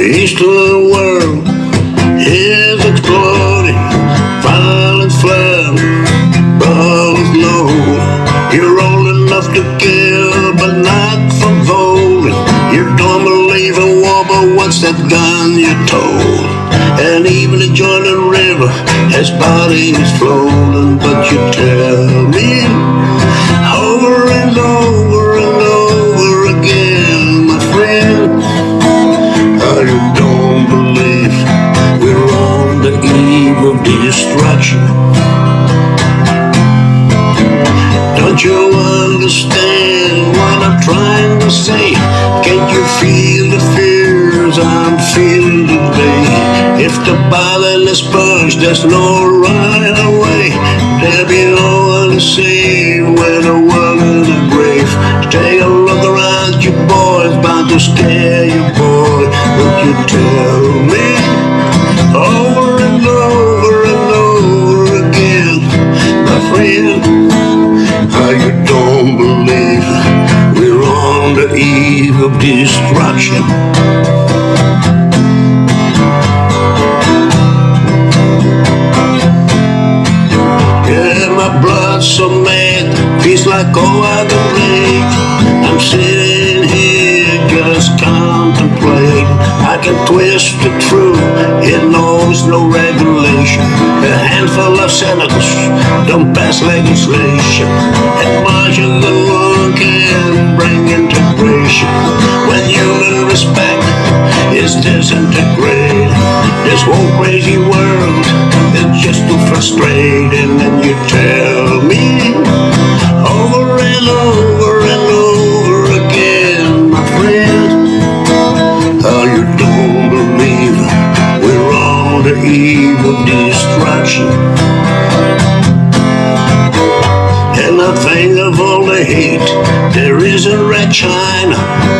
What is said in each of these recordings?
Eastern world is exploding, violent flood, bombs low. You're old enough to kill, but not for voting. You don't believe in war, but what's that gun you told? And even the Jordan River has bodies floating, but you tell me over and over understand what I'm trying to say? Can't you feel the fears I'm feeling today? If the bottle is pushed, there's no right away. There'll be no one to save when the world is a grave. Take a look around you, boys, bound to scare you, of destruction? Yeah, my blood's so mad, feels like oh I can rage. I'm sitting here just contemplating. I can twist the truth, it knows no regulation. A handful of senators don't pass legislation, and much integration. When human respect is disintegrated, this whole crazy world is just too frustrating. And then you tell me over and over and over again, my friend, how you don't believe we're on the eve of destruction. Think of all the hate there is in Red China.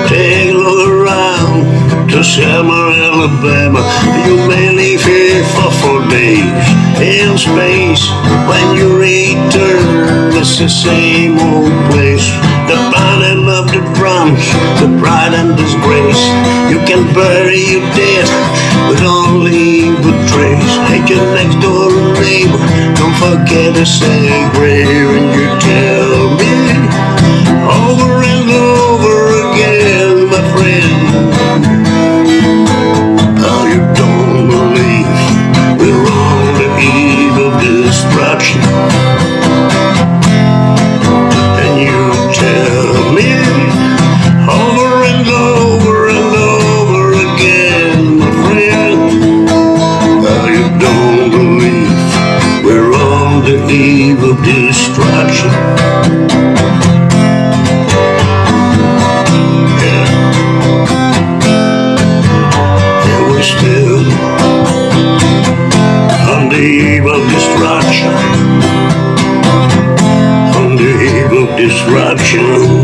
Take a look around to summer Alabama. You may live here for four days in space. When you return, it's the same old place. The pounding of the drums, the pride and disgrace. You can bury your dead, but leave a trace. Hate your next door neighbor. Don't forget to say prayer destruction. Yeah. On the eve of destruction. On the eve of destruction.